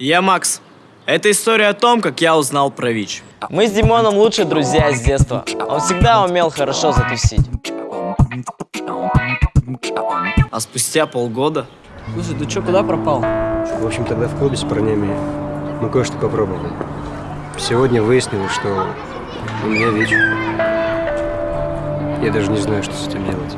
Я Макс. Это история о том, как я узнал про ВИЧ. Мы с Димоном лучшие друзья с детства. Он всегда умел хорошо затусить. А спустя полгода... Слушай, ты чё куда пропал? В общем, тогда в клубе с парнями мы кое-что попробовали. Сегодня выяснилось, что у меня ВИЧ. Я даже не знаю, что с этим делать.